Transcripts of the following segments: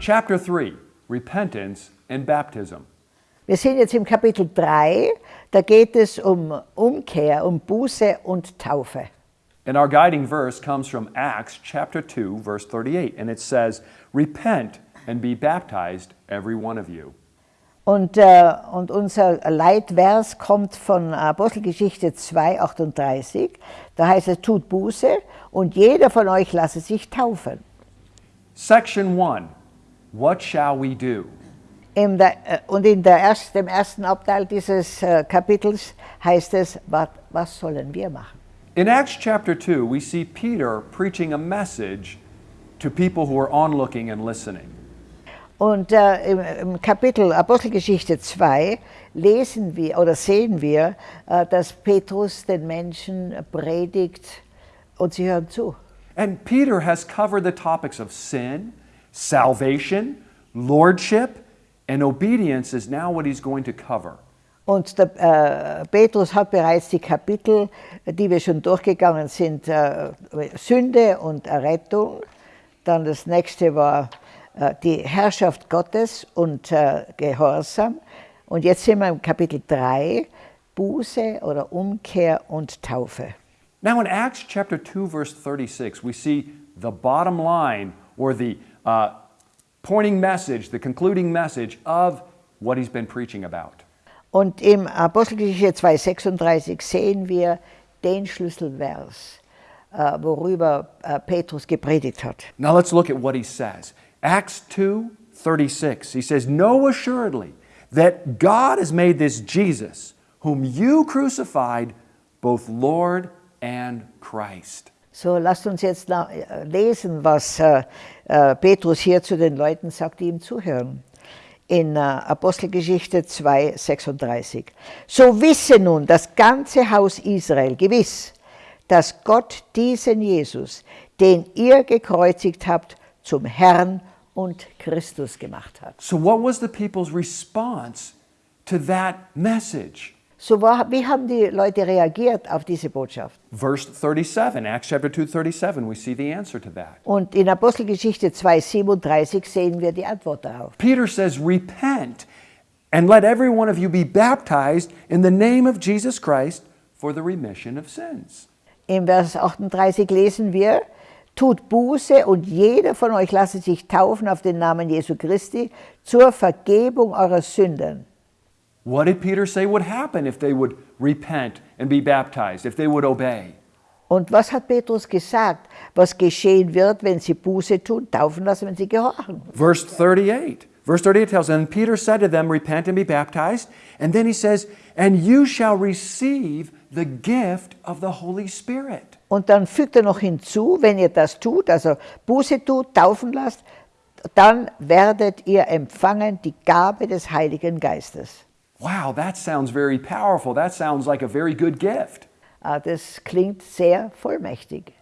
Chapter 3 Repentance and Baptism. Wir sind jetzt im Kapitel 3, da geht es um Umkehr, um Buße und Taufe. And our guiding verse comes from Acts chapter 2, verse 38, and it says, Repent and be baptized, every one of you. Und, äh, und unser Leitvers kommt von Apostelgeschichte 2, 38. Da heißt es, tut Buße und jeder von euch lasse sich taufen. Section 1 What shall we do? In der, äh, uh, und in der erst, dem ersten Abteil dieses äh, Kapitels heißt es, was, was sollen wir machen? In Acts chapter 2, we see Peter preaching a message to people who are onlooking and listening. Und äh, im, im, Kapitel Apostelgeschichte 2 lesen wir oder sehen wir, äh, dass Petrus den Menschen predigt und sie hören zu. And Peter has covered the topics of sin, salvation, lordship, and obedience is now what he's going to cover. Und der, äh, Petrus hat bereits die Kapitel, die wir schon durchgegangen sind, äh, Sünde und Errettung. Dann das nächste war äh, die Herrschaft Gottes und äh, Gehorsam. Und jetzt sind wir im Kapitel 3, Buße oder Umkehr und Taufe. Now in Acts chapter 2 verse 36 we see the bottom line or the uh, pointing message, the concluding message of what he's been preaching about. Und im Apostelgeschichte 2,36 sehen wir den Schlüsselvers, uh, worüber uh, Petrus gepredigt hat. Now let's look at what he says. Acts 2:36. He says, "Know assuredly that God has made this Jesus, whom you crucified, both Lord and Christ." So lasst uns jetzt lesen, was uh, Petrus hier zu den Leuten sagt, die ihm zuhören in äh, Apostelgeschichte 2, 36. So wisse nun das ganze Haus Israel gewiss, dass Gott diesen Jesus, den ihr gekreuzigt habt, zum Herrn und Christus gemacht hat. So what was the people's response to that message? So war, wie haben die Leute reagiert auf diese Botschaft? Verse 37, Acts chapter 2, 37, we see the answer to that. Und in Apostelgeschichte 2, 37 sehen wir die Antwort darauf. Peter says, repent and let every one of you be baptized in the name of Jesus Christ for the remission of sins. Im Vers 38 lesen wir, tut Buße und jeder von euch lasse sich taufen auf den Namen Jesu Christi zur Vergebung eurer Sünden. What did Peter say would happen if they would repent and be baptized, if they would obey? Und was hat Petrus gesagt, was geschehen wird, wenn sie Buße tun, taufen lassen, wenn sie gehorchen? Verse 38. Verse 38 tells, And Peter said to them, Repent and be baptized. And then he says, And you shall receive the gift of the Holy Spirit. Und dann fügt er noch hinzu, wenn ihr das tut, also Buße tut, taufen lasst, dann werdet ihr empfangen die Gabe des Heiligen Geistes. Wow, that sounds very powerful. That sounds like a very good gift. Uh, das klingt sehr vollmächtig.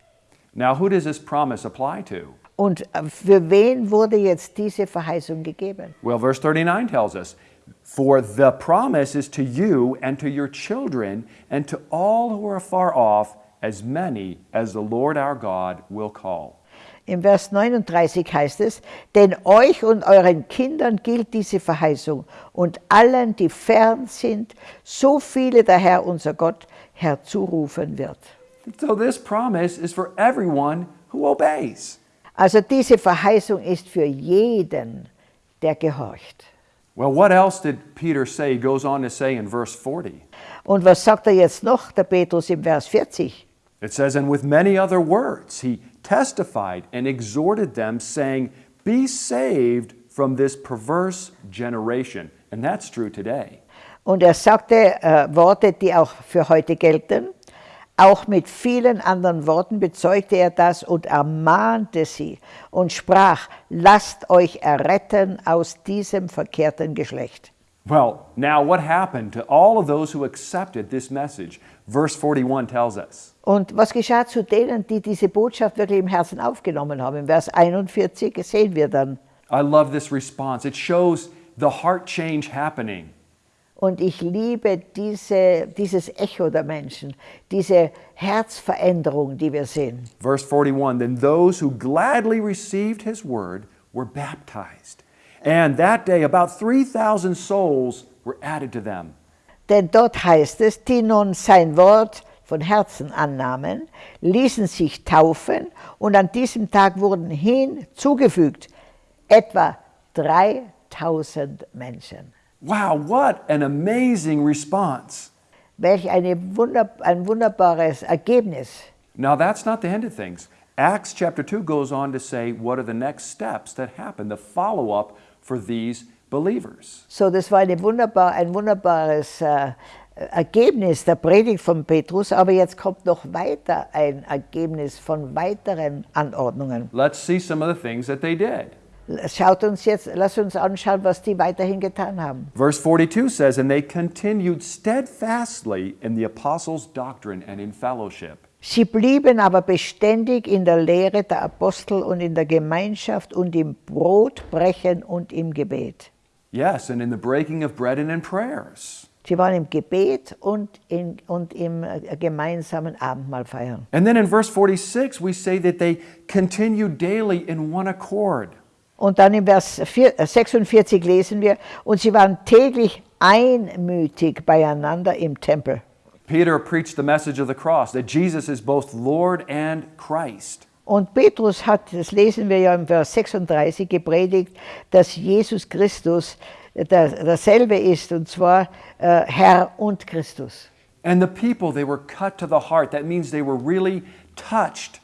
Now, who does this promise apply to? Und äh, für wen wurde jetzt diese Verheißung gegeben? Well, verse 39 tells us, For the promise is to you and to your children and to all who are far off, as many as the Lord our God will call. Im Vers 39 heißt es, denn euch und euren Kindern gilt diese Verheißung und allen, die fern sind, so viele der Herr unser Gott herzurufen wird. So this promise is for everyone who obeys. Also diese Verheißung ist für jeden, der gehorcht. Well, what else did Peter say? He goes on to say in verse 40. Und was sagt er jetzt noch, der Petrus im Vers 40? It says, And with many other words he testified and exhorted them, saying, Be saved from this perverse generation. And that's true today. Und er sagte äh, Worte, die auch für heute gelten. Auch mit vielen anderen Worten bezeugte er das und ermahnte sie und sprach, lasst euch erretten aus diesem verkehrten Geschlecht. Well, now what happened to all of those who accepted this message? Verse 41 tells us. Und was geschah zu denen, die diese Botschaft wirklich im Herzen aufgenommen haben? Im Vers 41 sehen wir dann. I love this response. It shows the heart change happening. Und ich liebe diese, dieses Echo der Menschen, diese Herzveränderung, die wir sehen. Verse 41 Then those who gladly received his word were baptized. And that day, about 3,000 souls were added to them. Denn dort heißt es, die nun sein Wort von Herzen annahmen, ließen sich taufen und an diesem Tag wurden hinzugefügt etwa 3000 Menschen. Wow, what an amazing response. Welch eine Wunder, ein wunderbares Ergebnis. Now, that's not the end of things. Acts chapter 2 goes on to say what are the next steps that happen, the follow up for these believers. So, das war eine wunderbar, ein wunderbares äh, Ergebnis der Predigt von Petrus, aber jetzt kommt noch weiter ein Ergebnis von weiteren Anordnungen. Let's see some of the things that they did. Schaut uns jetzt, lass uns anschauen, was die weiterhin getan haben. Verse 42 says, And they continued steadfastly in the apostles' doctrine and in fellowship. Sie blieben aber beständig in der Lehre der Apostel und in der Gemeinschaft und im Brotbrechen und im Gebet. Yes, and in the breaking of bread and in prayers. Sie waren im Gebet und, in, und im äh, gemeinsamen Abendmahl feiern. And then in verse 46, we say that they continued daily in one accord. Und dann im Vers 4, äh, 46 lesen wir, und sie waren täglich einmütig beieinander im Tempel. Peter preached the message of the cross that Jesus is both Lord and Christ. Und Petrus hat, das lesen wir ja im Vers 36, gepredigt, dass Jesus Christus der, derselbe ist, und zwar äh, Herr und Christus. And the people, they were cut to the heart. That means they were really touched.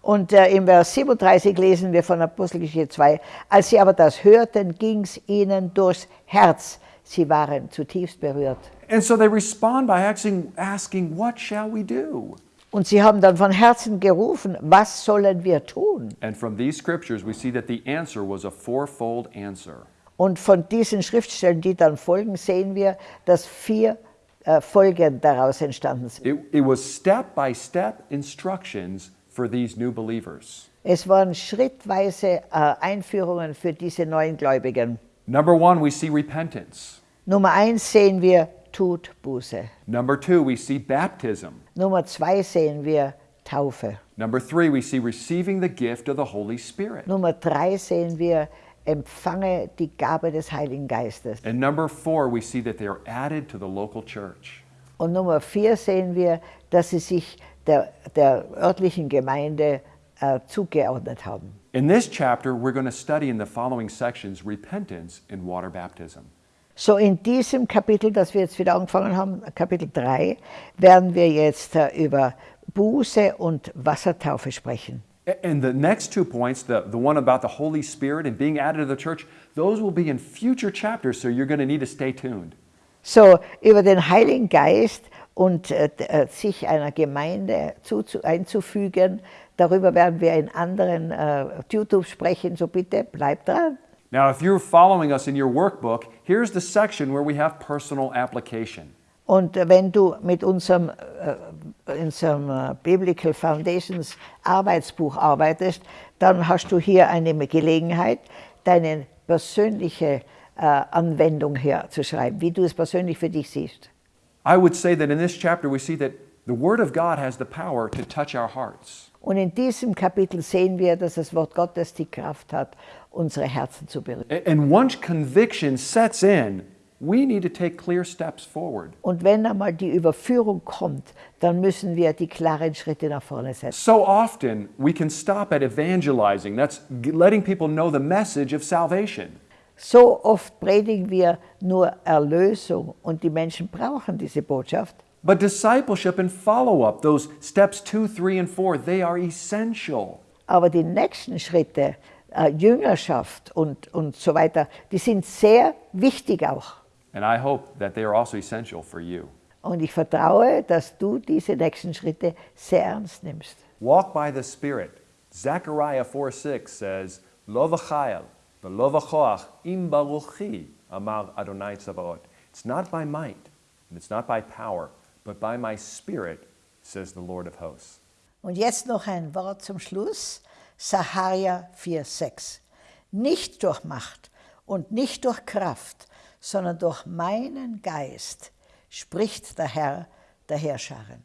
Und äh, im Vers 37 lesen wir von Apostelgeschichte 2, als sie aber das hörten, ging es ihnen durchs Herz. Sie waren zutiefst berührt. And so they respond by asking, asking What shall we do? Und sie haben dann von Herzen gerufen, was sollen wir tun? And from these scriptures, we see that the answer was a fourfold answer. Und von diesen Schriftstellen, die dann folgen, sehen wir, dass vier äh, Folgen daraus entstanden sind. It, it was step by step instructions for these new believers. Es waren schrittweise äh, Einführungen für diese neuen Gläubigen. Number one, we see repentance. Nummer eins sehen wir, tut Buße. Number two, we see baptism. Nummer zwei sehen wir, Taufe. Number three, we see receiving the gift of the Holy Spirit. Nummer drei sehen wir, empfange die Gabe des Heiligen Geistes. And number four, we see that they are added to the local church. Und Nummer vier sehen wir, dass sie sich der, der örtlichen Gemeinde äh, zugeordnet haben. In this chapter, we're going to study in the following sections repentance and water baptism. So in diesem Kapitel, das wir jetzt wieder angefangen haben, Kapitel 3, werden wir jetzt äh, über Buße und Wassertaufe sprechen. And the next two points, the, the one about the Holy Spirit and being added to the church, those will be in future chapters, so you're going to need to stay tuned. So über den Heiligen Geist und äh, äh, sich einer Gemeinde zuzu- einzufügen, darüber werden wir in anderen äh, YouTube sprechen, so bitte bleibt dran. Now, if you're following us in your workbook, here's the section where we have personal application. Und wenn du mit unserem, äh, unserem äh, Biblical Foundations Arbeitsbuch arbeitest, dann hast du hier eine Gelegenheit, deine persönliche äh, Anwendung herzuschreiben, wie du es persönlich für dich siehst. I would say that in this chapter, we see that the Word of God has the power to touch our hearts. Und in diesem Kapitel sehen wir, dass das Wort Gottes die Kraft hat, unsere Herzen zu berühren. A- And once conviction sets in, we need to take clear steps forward. Und wenn einmal die Überführung kommt, dann müssen wir die klaren Schritte nach vorne setzen. So often, we can stop at evangelizing. That's letting people know the message of salvation. So oft predigen wir nur Erlösung und die Menschen brauchen diese Botschaft. But discipleship and follow up, those steps two, three, and four, they are essential. Aber die nächsten Schritte, äh, Jüngerschaft und, und so weiter, die sind sehr wichtig auch. And I hope that they are also essential for you. Und ich vertraue, dass du diese nächsten Schritte sehr ernst nimmst. Walk by the Spirit. Zechariah 4 6 says, Lo v'chayel, v'lo v'choach, im baruchi, amar Adonai Tzabaot. It's not by might, and it's not by power, but by my Spirit, says the Lord of hosts. Und jetzt noch ein Wort zum Schluss. Saharia 4,6. Nicht durch Macht und nicht durch Kraft, sondern durch meinen Geist, spricht der Herr der Herrscharen.